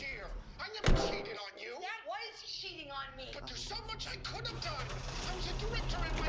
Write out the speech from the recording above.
year. I never cheated on you. That was cheating on me. But there's so much I could have done. I was a director in